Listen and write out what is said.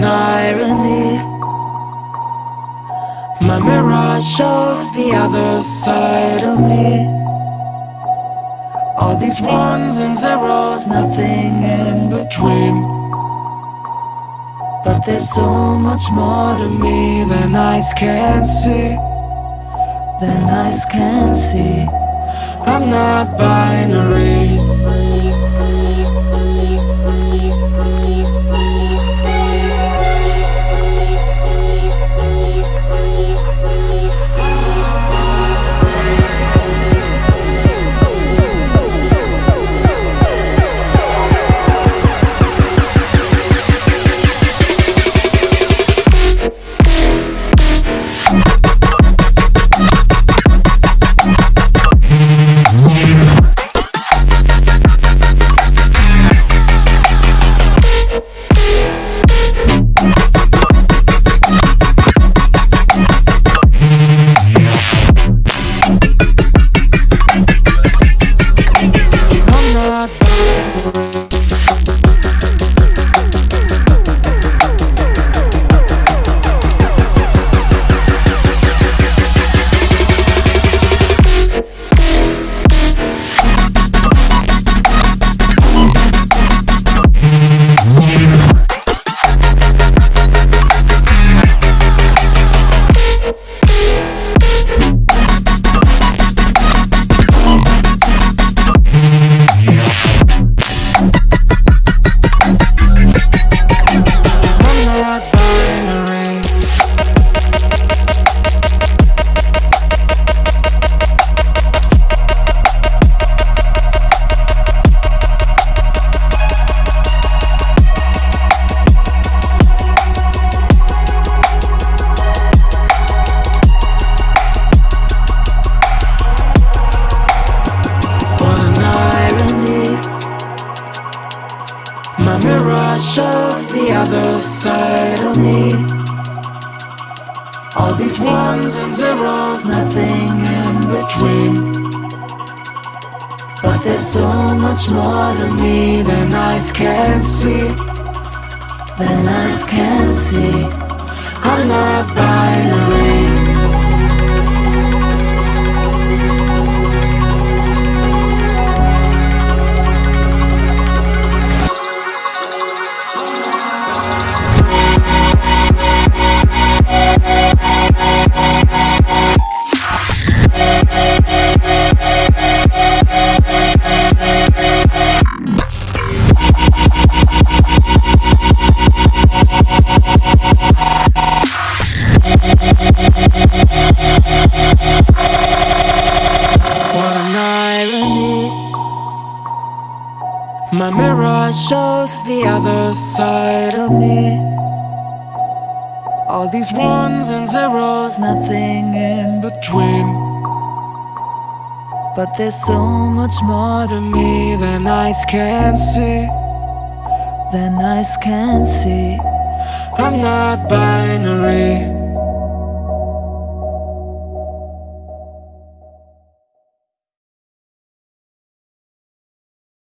an irony. My mirror shows the other side of me. All these ones and zeros, nothing in between. But there's so much more to me than eyes can see. Than eyes can see. I'm not binary shows the other side of me. All these ones and zeros, nothing in between. But there's so much more to me than eyes can see Than eyes can see. I'm not binary My mirror shows the other side of me. All these ones and zeros, nothing in between. But there's so much more to me than eyes can see Than eyes can see. I'm not binary